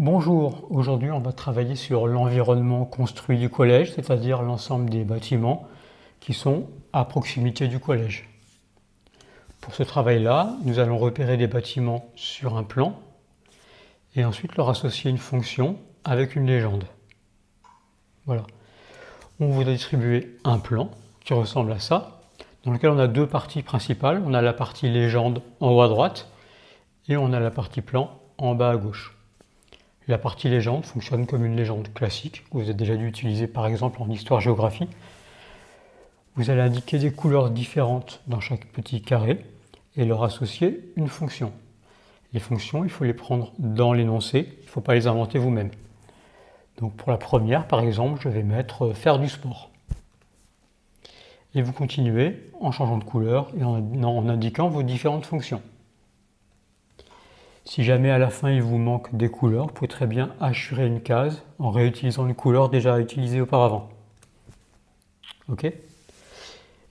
Bonjour, aujourd'hui on va travailler sur l'environnement construit du collège, c'est-à-dire l'ensemble des bâtiments qui sont à proximité du collège. Pour ce travail-là, nous allons repérer des bâtiments sur un plan et ensuite leur associer une fonction avec une légende. Voilà. On vous a distribué un plan qui ressemble à ça, dans lequel on a deux parties principales. On a la partie légende en haut à droite et on a la partie plan en bas à gauche. La partie légende fonctionne comme une légende classique que vous avez déjà dû utiliser par exemple en histoire-géographie. Vous allez indiquer des couleurs différentes dans chaque petit carré et leur associer une fonction. Les fonctions, il faut les prendre dans l'énoncé, il ne faut pas les inventer vous-même. Donc pour la première, par exemple, je vais mettre euh, « faire du sport ». Et vous continuez en changeant de couleur et en indiquant vos différentes fonctions. Si jamais à la fin il vous manque des couleurs, vous pouvez très bien assurer une case en réutilisant une couleur déjà utilisée auparavant. Ok?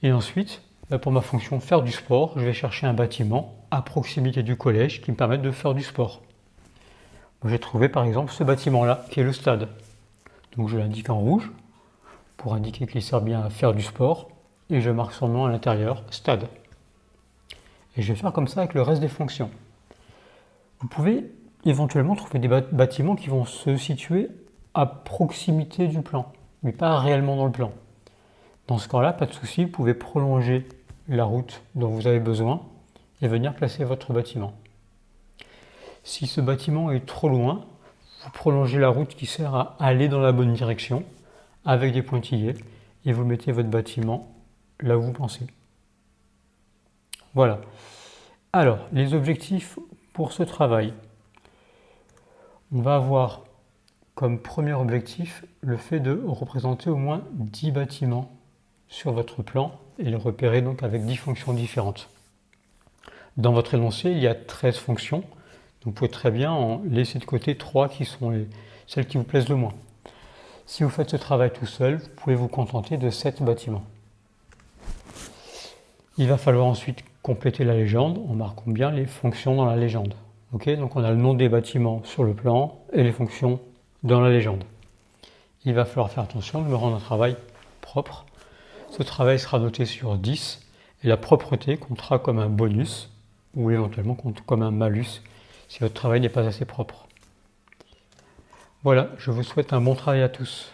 Et ensuite, bah, pour ma fonction faire du sport, je vais chercher un bâtiment à proximité du collège qui me permette de faire du sport. J'ai trouvé par exemple ce bâtiment-là, qui est le stade. Donc je l'indique en rouge pour indiquer qu'il sert bien à faire du sport et je marque son nom à l'intérieur, stade. Et je vais faire comme ça avec le reste des fonctions. Vous pouvez éventuellement trouver des bâtiments qui vont se situer à proximité du plan, mais pas réellement dans le plan. Dans ce cas-là, pas de souci, vous pouvez prolonger la route dont vous avez besoin et venir placer votre bâtiment. Si ce bâtiment est trop loin, vous prolongez la route qui sert à aller dans la bonne direction avec des pointillés et vous mettez votre bâtiment là où vous pensez. Voilà. Alors, les objectifs pour ce travail, on va avoir comme premier objectif le fait de représenter au moins 10 bâtiments sur votre plan et les repérer donc avec 10 fonctions différentes. Dans votre énoncé, il y a 13 fonctions, vous pouvez très bien en laisser de côté 3 qui sont celles qui vous plaisent le moins. Si vous faites ce travail tout seul, vous pouvez vous contenter de 7 bâtiments. Il va falloir ensuite compléter la légende en marquant bien les fonctions dans la légende. donc on a le nom des bâtiments sur le plan et les fonctions dans la légende. Il va falloir faire attention de me rendre un travail propre. Ce travail sera noté sur 10 et la propreté comptera comme un bonus ou éventuellement comme un malus si votre travail n'est pas assez propre. Voilà, je vous souhaite un bon travail à tous.